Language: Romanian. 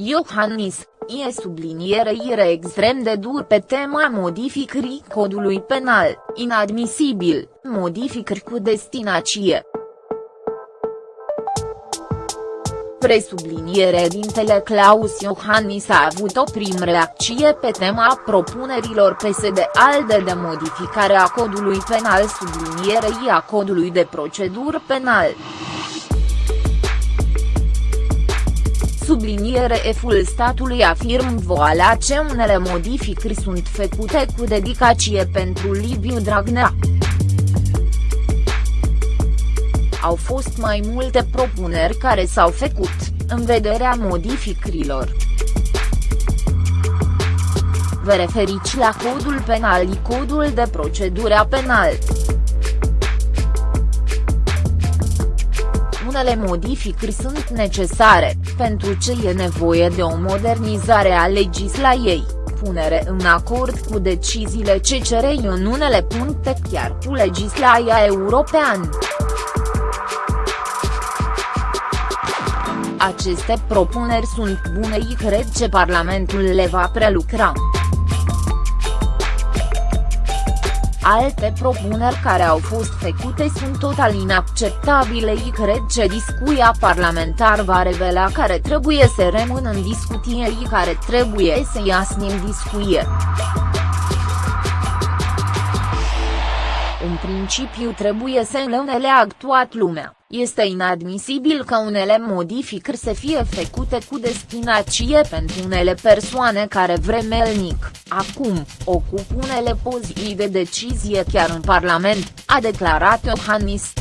Iohannis, e subliniere ire extrem de dur pe tema modificării codului penal, inadmisibil, modificări cu destinație. Presubliniere dintele Claus Iohannis a avut o prim reacție pe tema propunerilor PSD-ALDE de modificare a codului penal sublinierei a codului de procedură penal. Subliniere eful statului afirm voala ce unele modificări sunt făcute cu dedicație pentru Liviu Dragnea. Au fost mai multe propuneri care s-au făcut, în vederea modificărilor. Vă referiți la codul penal codul de procedură penal. Unele modificări sunt necesare, pentru ce e nevoie de o modernizare a legislației, punere în acord cu deciziile CCR în unele puncte chiar cu legislația europeană. Aceste propuneri sunt bune și cred că Parlamentul le va prelucra. Alte propuneri care au fost făcute sunt total inacceptabile și cred că discuția parlamentar va revela care trebuie să rămână în discuție și care trebuie să iasă din discuție. În principiu trebuie să le unele actuat lumea. Este inadmisibil ca unele modificări să fie făcute cu destinație pentru unele persoane care vremelnic, acum, ocupă unele poziții de decizie chiar în Parlament, a declarat Iohannis.